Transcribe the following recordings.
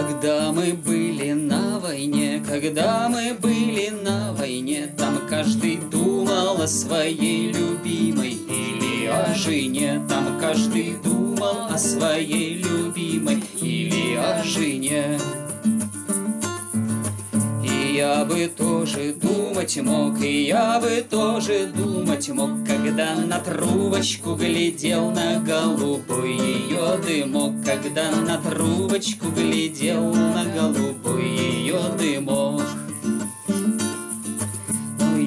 Когда мы были на войне, когда мы были на войне, Там каждый думал о своей любимой или о жене, Там каждый думал о своей любимой или о жене. Я бы тоже думать мог, и я бы тоже думать мог, Когда на трубочку глядел на голубой ее дымок, Когда на трубочку глядел на голубой ее дымок.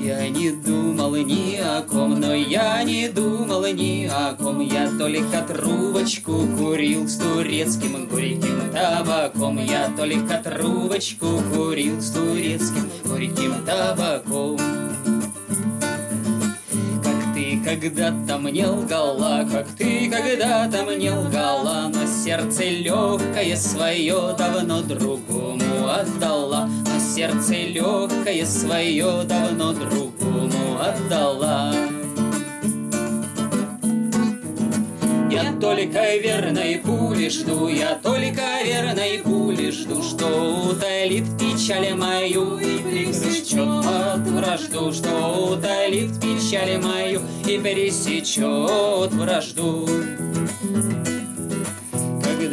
Я не думал ни о ком, но я не думал ни о ком, Я только трубочку курил с турецким горьким табаком, Я только трубочку курил с турецким горьким табаком. Когда-то мне лгала, как ты когда-то мне лгала, Но сердце легкое свое давно другому отдала, сердце легкое свое давно другому отдала. Я только верной пули жду, я только верной пули жду, Что утолит печаль мою и пересечет от вражду, Что утолит печаль мою и пересечет вражду.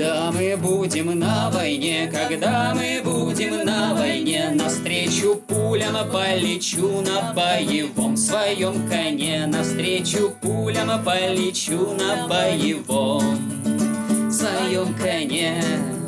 Когда мы будем на войне, когда мы будем на войне, Навстречу пулям полечу на боевом своем коне, Навстречу пулям полечу на боевом своем коне.